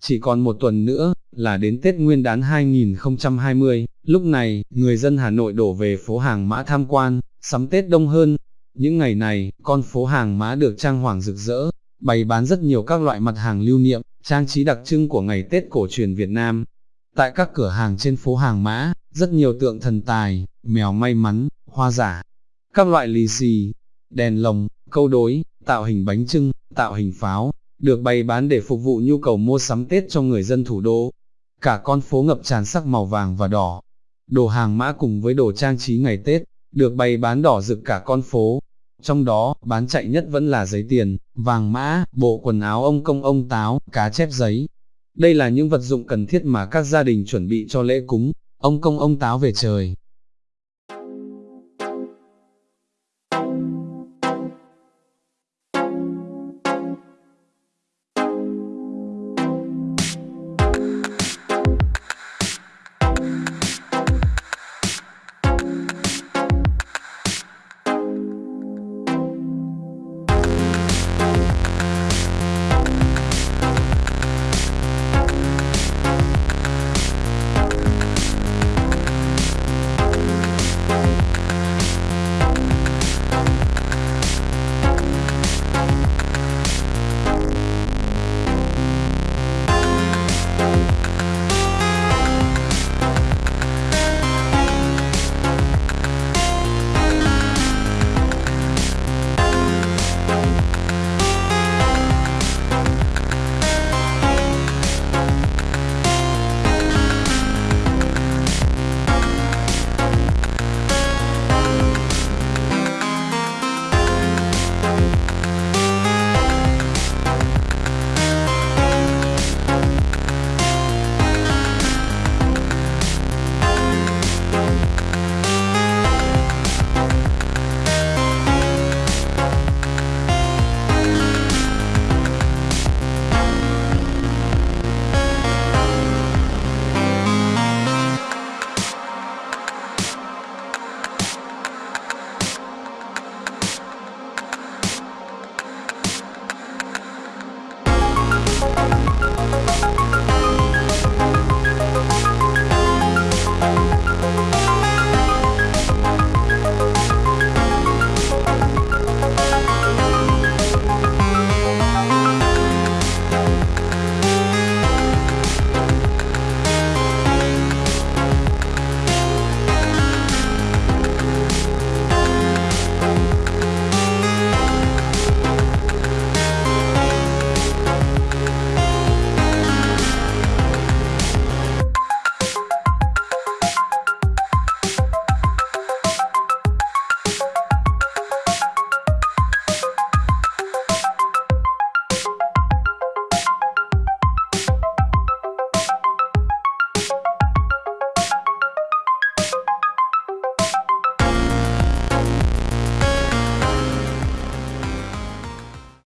Chỉ còn một tuần nữa, là đến Tết Nguyên đán 2020, lúc này, người dân Hà Nội đổ về phố hàng mã tham quan, sắm Tết đông hơn. Những ngày này, con phố hàng mã được trang hoàng rực rỡ, bày bán rất nhiều các loại mặt hàng lưu niệm, trang trí đặc trưng của ngày Tết cổ truyền Việt Nam. Tại các cửa hàng trên phố hàng mã, rất nhiều tượng thần tài, mèo may mắn, hoa giả, các loại lì xì, đèn lồng, câu đối, tạo hình bánh trưng, tạo hình pháo, được bày bán để phục vụ nhu cầu mua sắm Tết cho người dân thủ đô. Cả con phố ngập tràn sắc màu vàng và đỏ. Đồ hàng mã cùng với đồ trang trí ngày Tết, được bày bán đỏ rực cả con phố. Trong đó, bán chạy nhất vẫn là giấy tiền, vàng mã, bộ quần áo ông công ông táo, cá chép giấy. Đây là những vật dụng cần thiết mà các gia đình chuẩn bị cho lễ cúng, ông công ông táo về trời.